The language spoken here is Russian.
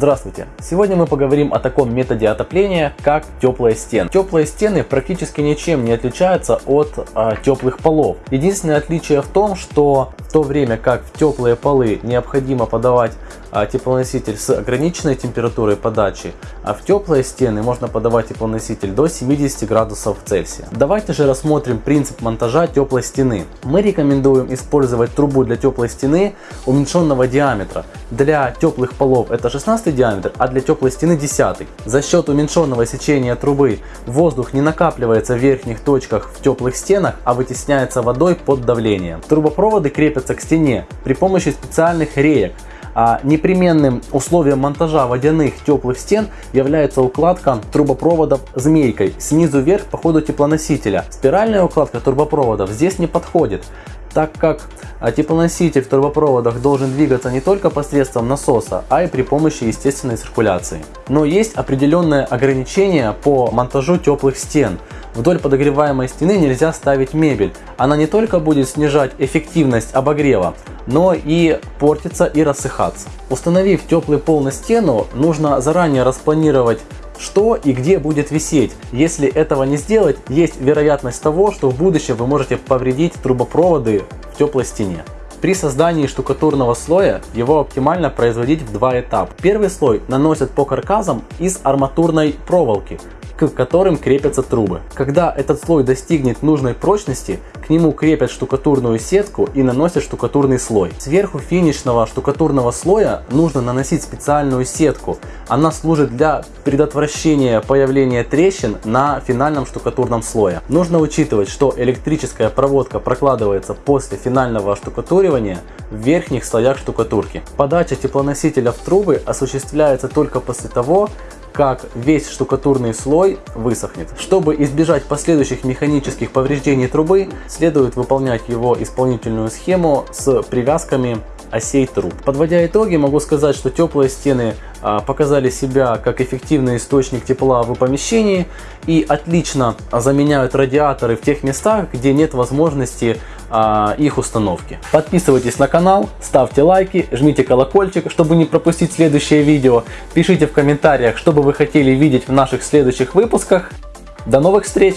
Здравствуйте! Сегодня мы поговорим о таком методе отопления, как теплые стены. Теплые стены практически ничем не отличаются от а, теплых полов. Единственное отличие в том, что то время как в теплые полы необходимо подавать а, теплоноситель с ограниченной температурой подачи, а в теплые стены можно подавать теплоноситель до 70 градусов Цельсия. Давайте же рассмотрим принцип монтажа теплой стены. Мы рекомендуем использовать трубу для теплой стены уменьшенного диаметра. Для теплых полов это 16 диаметр, а для теплой стены 10. За счет уменьшенного сечения трубы воздух не накапливается в верхних точках в теплых стенах, а вытесняется водой под давлением. Трубопроводы крепятся к стене при помощи специальных реек, а непременным условием монтажа водяных теплых стен является укладка трубопроводов змейкой снизу вверх по ходу теплоносителя. Спиральная укладка трубопроводов здесь не подходит, так как теплоноситель в трубопроводах должен двигаться не только посредством насоса, а и при помощи естественной циркуляции. Но есть определенные ограничения по монтажу теплых стен. Вдоль подогреваемой стены нельзя ставить мебель. Она не только будет снижать эффективность обогрева, но и портиться и рассыхаться. Установив теплый пол на стену, нужно заранее распланировать что и где будет висеть. Если этого не сделать, есть вероятность того, что в будущем вы можете повредить трубопроводы в теплой стене. При создании штукатурного слоя его оптимально производить в два этапа. Первый слой наносят по каркасам из арматурной проволоки, к которым крепятся трубы. Когда этот слой достигнет нужной прочности, к нему крепят штукатурную сетку и наносят штукатурный слой. Сверху финишного штукатурного слоя нужно наносить специальную сетку. Она служит для предотвращения появления трещин на финальном штукатурном слое. Нужно учитывать, что электрическая проводка прокладывается после финального штукатуривания в верхних слоях штукатурки. Подача теплоносителя в трубы осуществляется только после того, как весь штукатурный слой высохнет. Чтобы избежать последующих механических повреждений трубы, следует выполнять его исполнительную схему с привязками осей труб. Подводя итоги, могу сказать, что теплые стены а, показали себя как эффективный источник тепла в помещении и отлично заменяют радиаторы в тех местах, где нет возможности а, их установки. Подписывайтесь на канал, ставьте лайки, жмите колокольчик, чтобы не пропустить следующее видео. Пишите в комментариях, что бы вы хотели видеть в наших следующих выпусках. До новых встреч!